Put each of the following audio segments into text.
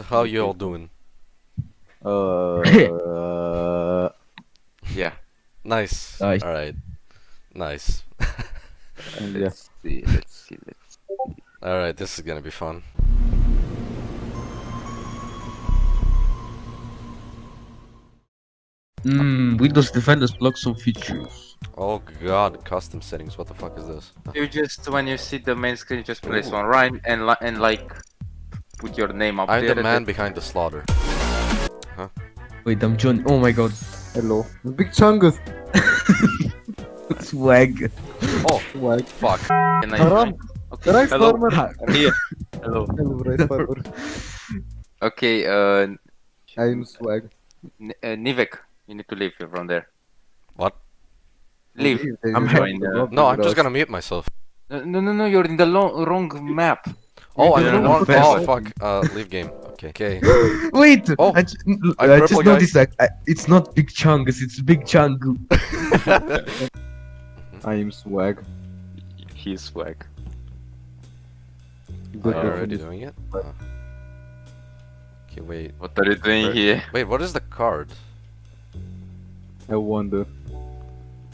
how you all doing? Uh, Yeah. Nice. Nice. All right. Nice. Let's see. Let's see. Let's. see. All right, this is gonna be fun. Mmm, Windows Defenders blocks some features. Oh god, custom settings. What the fuck is this? You just when you see the main screen, just place one right and li and like put your name up I'm there. the man behind the slaughter. Huh? Wait, I'm John. Oh my god. Hello. Big Chungus. Swag. Oh, Swag. fuck. And I Haram. Okay. Rice Hello. farmer. I'm here. Hello. Hello, rice farmer. Okay. Uh, I'm swag. N uh, Nivek, you need to leave from there. What? Leave. I'm join, uh, No, I'm just gonna mute myself. No, no, no, no. You're in the lo wrong map. Oh, I'm did in it one. Oh, fuck. Uh, leave game. Okay. Okay. Wait! Oh, I, I'm I purple, just guys. noticed that I, it's not Big Chungus, it's Big Chungu. I'm swag. He's swag. Good Are you already doing it? Uh, Okay, wait. What are you doing Where- here? Wait, what is the card? I wonder.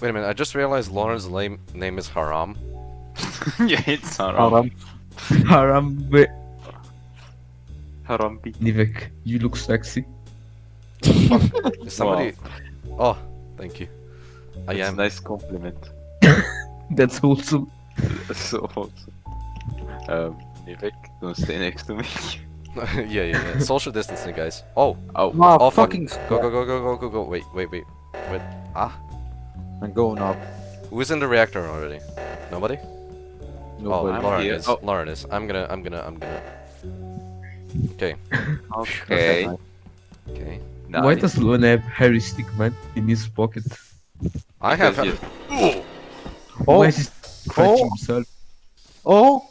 Wait a minute, I just realized Lauren's name name is Haram. yeah, it's Haram. Haram. Harambe. Harambi. Nivek, you look sexy. Is somebody? Oh, thank you. I That's a am. nice compliment. That's awesome. That's so awesome. Um, Nivek, don't stay next to me. yeah, yeah, yeah. Social distancing, guys. Oh, Oh, Ah, oh, fuck. fucking Go, go, go, go, go, go, go. Wait, wait, wait. Wait. Ah, I'm going up. who's in the reactor already? Nobody? Oh, Nobody. I'm Lauren here. is. Oh. Lauren is. I'm gonna, I'm gonna, I'm gonna. Okay, okay. okay. Why does Lone have Harry Stickman in his pocket? I have. Because Oh. Oh. Why is he scratching Oh. himself? Oh!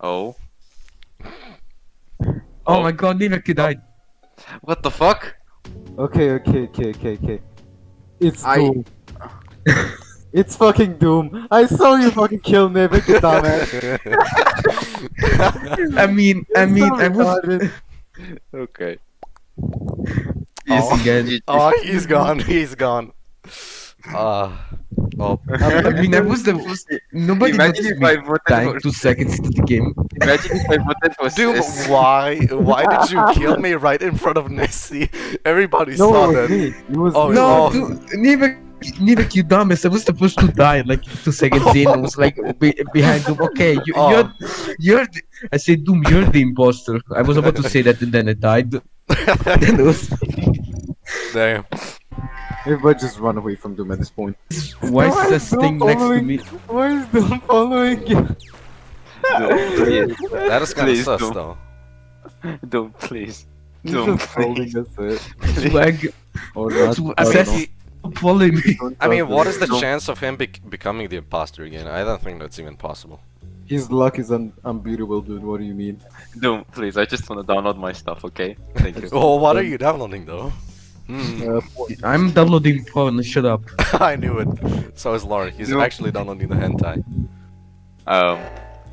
Oh, Oh, Oh. my god, Nivek died. what the fuck? Okay, okay, okay, okay, okay. It's I- Doom. it's fucking Doom. I saw you fucking kill Nivek, you dumbass. I mean, I It's mean, so I was. retarded. Okay. Yes, again. oh, he's gone. He's gone. Uh, oh, I mean, I was the first. Nobody Imagine noticed if I voted dying for. two seconds into the game. Imagine if I voted for. dude, S- why? Why did you kill me right in front of Nessie? Everybody No, saw it was that. me. It was Oh. No, Oh. dude, Nivek, Nivek, you dumbass. I was supposed to die like two seconds in. I was like be, behind Doom. Okay, you, Oh. you're, you're. The, I said Doom, you're the imposter. I was about to say that, and then I died. then it was. Damn. Everybody just run away from Doom at this point. Why Why is is this thing Doom next to me? Why is Doom following you? Don't, please. That is kind of Please sus, don't. though. Don't, please. He's Don't, just holding please. us it. Swag. Or not. Sw- I I don't said know. he follow me. I mean, trust what him. is the chance of him bec becoming the imposter again? I don't think that's even possible. His luck is un- unbeatable, dude. What do you mean? Don't, please. I just want to download my stuff, okay? Thank you. Oh, what are you downloading though? Hmm, Uh, I'm downloading porn. Shut up. I knew it. So is Lauren. He's No. actually downloading the hentai. Um,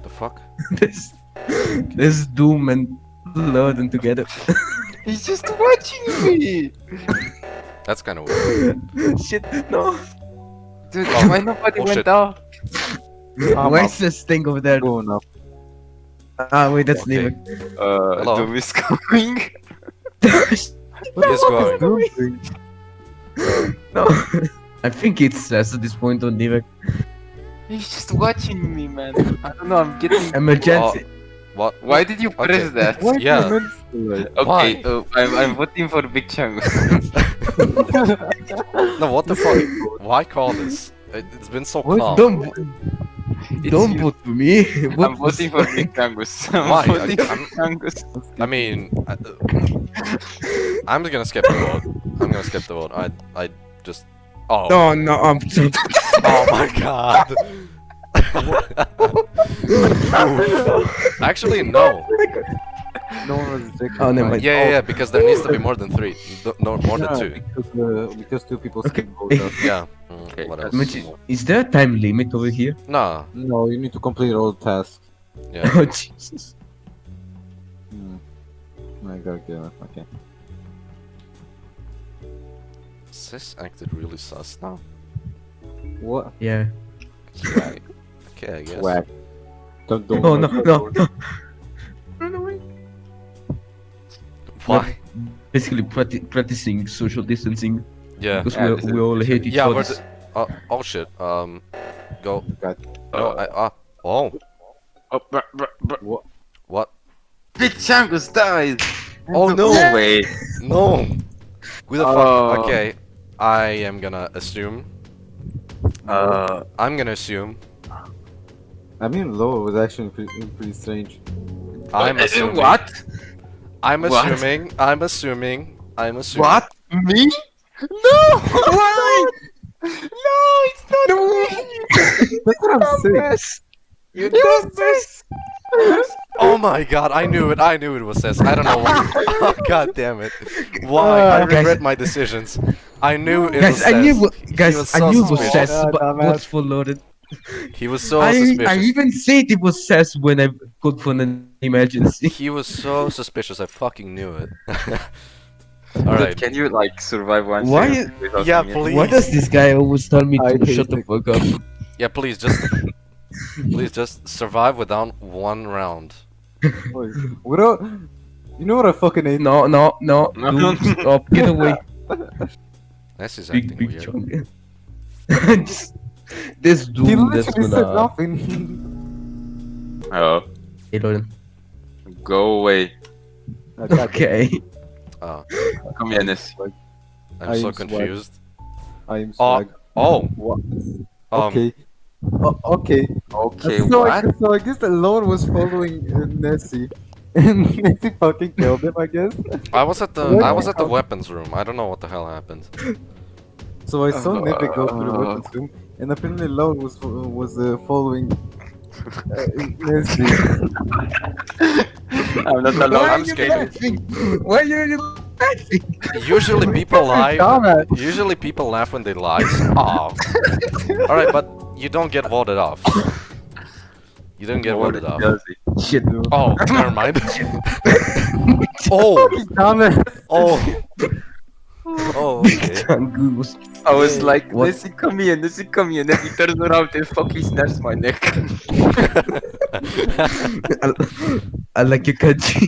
The fuck? this, this Doom and Lorden together. he's just watching me. That's kind of weird. Shit, no. Dude, Oh. why nobody Oh, went shit. down? I'm Why up. is this thing over there? going up. Ah, wait, that's Okay. Nivek. Uh, Hello. Doom is coming. What He's the fuck going. Doom doing? no. I think it's S at this point on Nivek. He's just watching me, man. I don't know. I'm getting. Emergency. What? Why did you press Okay. that? Why Yeah. do you mention Okay, Why? uh, I'm, I'm voting for Big Chang. No, what the fuck? Why call this? It, it's been so What? calm. Don't, don't you. vote for me. Vote I'm voting for Big Changus. I'm Why? voting I- for I'm- Changus. I mean, I, I'm gonna skip the vote. I'm gonna skip the vote. I, I just. Oh. No, no, I'm. Oh my god. Actually, no. No one was rejected. Oh, never mind. Yeah, yeah, yeah, because there needs to be more than three. No, no more than two. Because, uh, because two people Okay. skipped vote us. Yeah. Mm, Okay, what else? Imagine- Is there a time limit over here? No. No, you need to complete all tasks. Yeah. Oh, Jesus. Hmm. I gotta kill him. Okay. Sis acted really sus now. What? Yeah. Okay, okay I guess. Whack. Don't don't. Oh no no no. Run away. Why? Basically practi- practicing social distancing Yeah. because Yeah, we, we all hate each Yeah, other. we're oh, oh shit. Um, go. God. No, I, uh, oh, Oh, bruh, bruh, bruh. What? what? Big Changus died! Oh no! No way! No! Who the Oh. fuck? Okay, I am gonna assume. Uh, I'm gonna assume. I mean, Loa was actually pretty, pretty strange. I'm uh, assuming. What? I'm What? assuming. I'm assuming. I'm assuming. What? Me? No! Why? No, it's not me! That's what I'm saying. You It was this! Oh my god! I knew it. I knew it was Cess. I don't know why. oh, god damn it! Why? I Uh, guys- regret my decisions. I knew it Guys, was I knew guys, was I so knew it was suspicious. Cess, but Dumbass. what's for loaded? He was so I, suspicious. I even said it was Cess when I called for an emergency. He was so suspicious. I fucking knew it. Dude, Alright. Can you like survive one Why second Yeah, please. Why does this guy always tell me I to shut the fuck up? Yeah, please just. please just survive without one round. Wait, What? a- You know what I fucking hate? No, no, no, No. dude, stop, get away, This is big, acting big weird. chunk. Just- this dude that's literally said gonna... nothing. Oh, Hey, Loden. go away. Okay. Oh, Come here, Ness. I'm I so swag. confused. I am Oh, swag. Oh, What? um, okay. O- okay. Okay, so, what? I, so I guess the Lord was following uh, Nessie. And Nessie fucking killed him, I guess. I was at the What? I was at the weapons room. I don't know what the hell happened. So I saw Uh, Nippy go to the uh. weapons room, and apparently Lord was was uh, following uh, Nessie. I'm not Why alone. are I'm you scared. Why are you laughing? Usually people lie. Usually people laugh when they lie. Oh. All right, but you don't get voted off. You don't get voted off. Does he? Shit. Oh, never mind. oh, oh, oh. Okay. Goose. I was like, What? Nessie, come here, Nessie, come here. then he turns around and fucking snaps my neck. I, I like your kanji.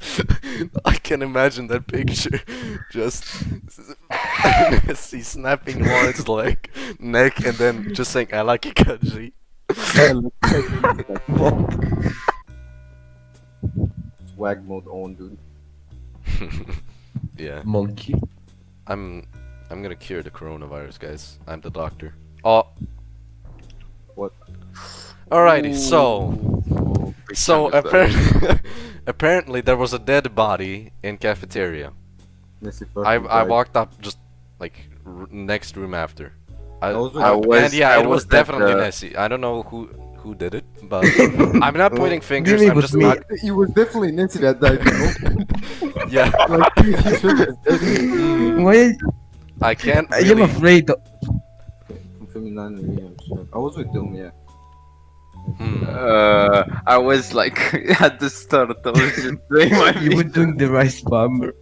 I can imagine that picture. Just see snapping Lawrence leg, neck, and then just saying "I like Ikaji." Swag mode on, dude. Yeah, Monkey. I'm. I'm gonna cure the coronavirus, guys. I'm the doctor. Oh. What? Alrighty, so Oh, so chunk of that. apparently, apparently there was a dead body in cafeteria. Nessie I I walked up just like r- next room after. I, I was with- I- I was- and yeah, I it was, was at definitely uh, the- Nessie. I don't know who who did it, but I'm not pointing fingers. Really, it I'm was just me. not. It was definitely Nessie that died, you know? Yeah, like, he, he should have. Why? I can't I am really. afraid. of- From Feminine Liam, shit. I was with Doom, yeah. Hmm. Uh, I was like at the start. I was just doing my You were doing the rice farmer.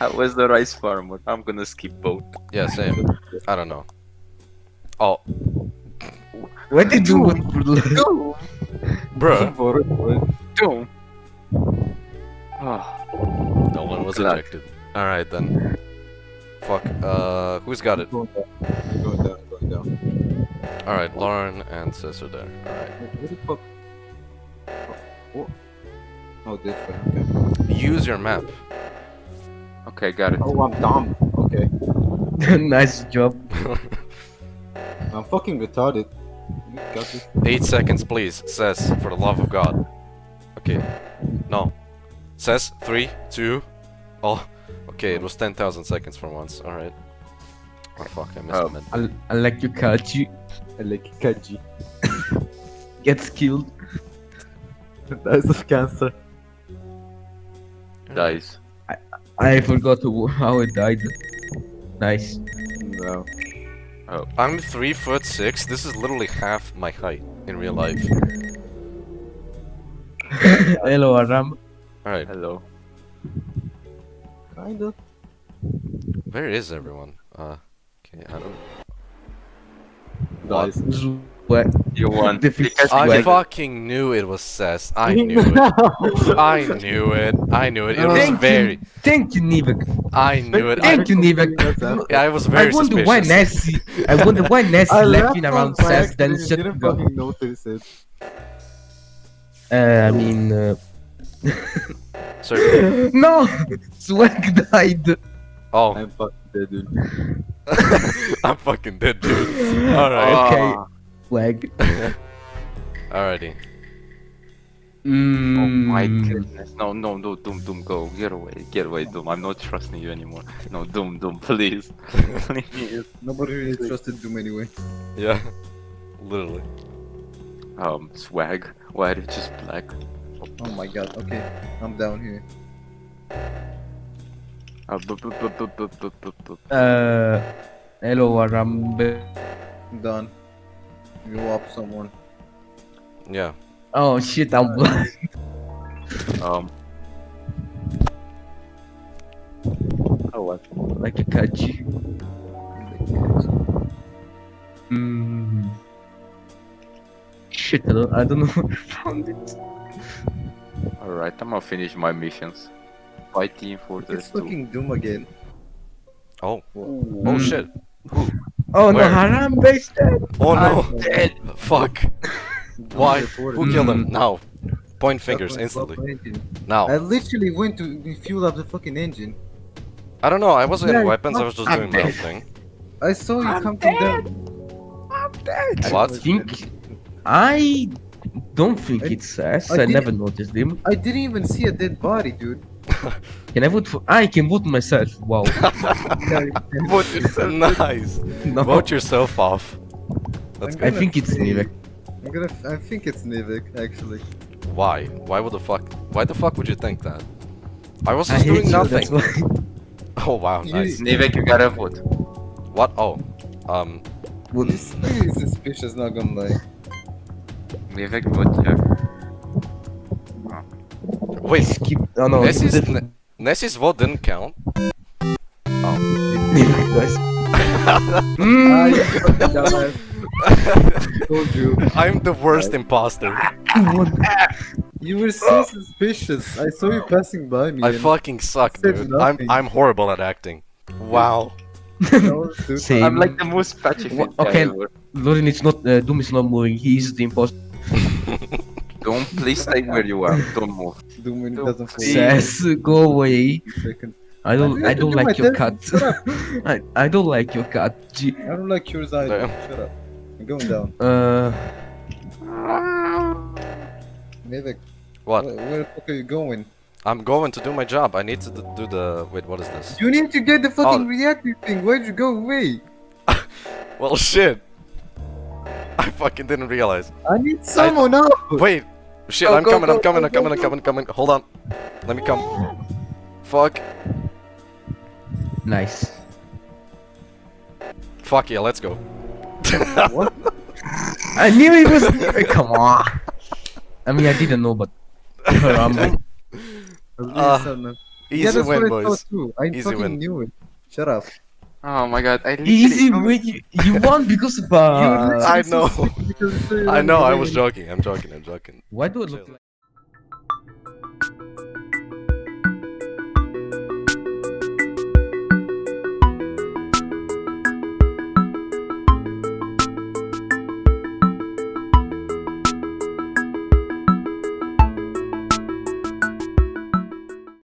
I was the rice farmer. I'm gonna skip both. Yeah, same. I don't know. Oh, Why did you do? Bro. Doom. bruh. For it, for it. Doom. Oh, No one was Glad. ejected. All right then. Fuck. Uh, who's got it? Going down. Going down, going down. All right, Lauren and Sis are there. All right. Wait, Where the fuck? Oh, what? Oh, this way, okay. Use your map. okay, got it. Oh, I'm dumb. Okay. nice job. I'm fucking retarded. You got this. Eight seconds, please. Says, for the love of God. Okay. No. Says, three, two. Oh. Okay, it was 10,000 seconds for once. Alright. Oh fuck, I missed Oh. the mid. I, I like your Kaji. I like Kaji. Gets killed. Dies of cancer. Dies. I I forgot how I died. Nice. No. I'm three foot six. This is literally half my height in real life. Hello, Aram. Alright, Hello. Kinda. where is everyone? Uh, okay, I don't. Guys. What? You won. I fucking knew it was Cess. I knew it. I knew it. I knew it. It was Thank very. you, thank you, Nivek. I knew it. I, Thank you, Nivek. yeah, I was very. I very wonder why suspicious. Nessie. I wonder why Nessie I left left in around by says then accident, shut didn't go. fucking notice it. Uh, I mean, uh, Sorry. no, Swag died. Oh, I'm fucking dead, dude. I'm fucking dead, dude. Alright. Okay. Ah, flag. Alrighty. Mm. Oh my goodness. No, no, no, Doom, Doom, go. Get away, get away, Doom. I'm not trusting you anymore. No, Doom, Doom, please. please. Nobody really trusted Doom anyway. Yeah, literally. Um, swag. Why did it just black? Oh my god, okay. I'm down here. Uh, hello, Arambe. Done. You up someone. Yeah. Oh shit, I'm blind. Um. Oh, what? like a kachi. Mm. Shit, I don't, I don't know where I found it. Alright, I'm gonna finish my missions. Fighting for the It's fucking Doom again. Oh. Whoa. Oh shit. Oh no, Where? Harambe is dead. Oh no. I'm dead. Fuck. Why? Who killed him? Mm. Now. Point fingers instantly. painting. I literally went to fuel up the fucking engine. I don't know. I wasn't in weapons. I was just I'm doing my own thing. I saw you come from down. I'm dead! What? I think I don't think I- it's says. I I, never noticed him. I didn't even see a dead body, dude. Can I vote for? I can vote myself. Wow. Vote yourself. nice. no, Vote yourself off. That's I'm good. I think it's say- Nivek. I'm gonna. f- I think it's Nivek, actually. Why? Why would the fuck? Why the fuck would you think that? I was just hate doing you. nothing. Oh wow, You- nice. Nivek, you gotta vote. What? Oh, um, This thing is suspicious, not gonna lie. Nivek, vote yeah. Wait. Skip. Oh no. Nessie's Nivek Ne- Nessie's vote didn't count. does. Mm. you. Told you. I'm the worst imposter. You were so suspicious. I saw you passing by me. I fucking suck, said dude. I'm. I'm horrible at acting. Wow. Same. I'm like the most patchy Wha- okay. ever. Lorin, it's not. Uh, Doom is not moving. He is the imposter. Don't please stay where you are. Don't move. Doom when it doesn't fall. see. Says, go away. I don't. I don't like your telephone. cat. I, I don't like your cat. G- I don't like yours either. Shut up. I'm going down. Uh, Nivek, What? where, where the fuck are you going? I'm going to do my job. I need to do the. Wait, what is this? You need to get the fucking Oh. reactor thing. Why'd you go away? Well, shit. I fucking didn't realize. I need someone out. Wait. Shit, Go, I'm go, coming. go, I'm coming. go, I'm coming. go, I'm coming. I'm Coming. Hold on. Let me come. Fuck. nice. Fuck yeah. Let's go. What? I knew it was. Come on. I mean, I didn't know, but. Harambe. Uh, Easy yeah, that's win, I boys. I Easy fucking win. knew it. Shut up. Oh my god, I Easy literally- You, you won because of. Uh, I know. suspected because you said you I know. I was joking. I'm joking. I'm joking. why do I look like?